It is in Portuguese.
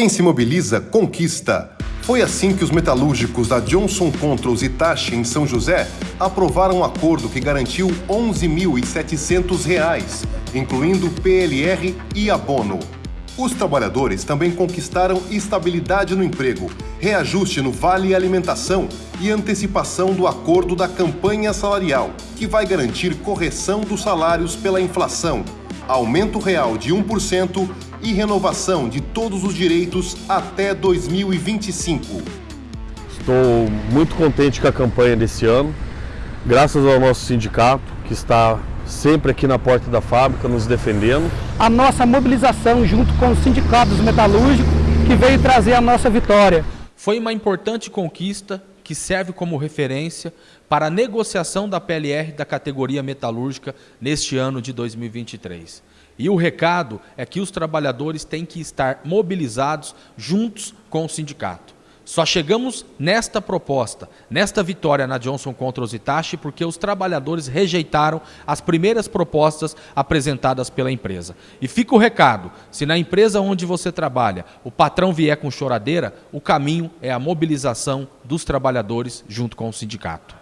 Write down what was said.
Quem se mobiliza, conquista. Foi assim que os metalúrgicos da Johnson Controls Itachi em São José aprovaram um acordo que garantiu R$ 11.700, incluindo PLR e abono. Os trabalhadores também conquistaram estabilidade no emprego, reajuste no Vale Alimentação e antecipação do acordo da campanha salarial, que vai garantir correção dos salários pela inflação, aumento real de 1% e renovação de todos os direitos até 2025. Estou muito contente com a campanha desse ano, graças ao nosso sindicato, que está sempre aqui na porta da fábrica nos defendendo. A nossa mobilização junto com os sindicatos metalúrgicos que veio trazer a nossa vitória. Foi uma importante conquista que serve como referência para a negociação da PLR da categoria metalúrgica neste ano de 2023. E o recado é que os trabalhadores têm que estar mobilizados juntos com o sindicato. Só chegamos nesta proposta, nesta vitória na Johnson contra os Itachi, porque os trabalhadores rejeitaram as primeiras propostas apresentadas pela empresa. E fica o recado: se na empresa onde você trabalha o patrão vier com choradeira, o caminho é a mobilização dos trabalhadores junto com o sindicato.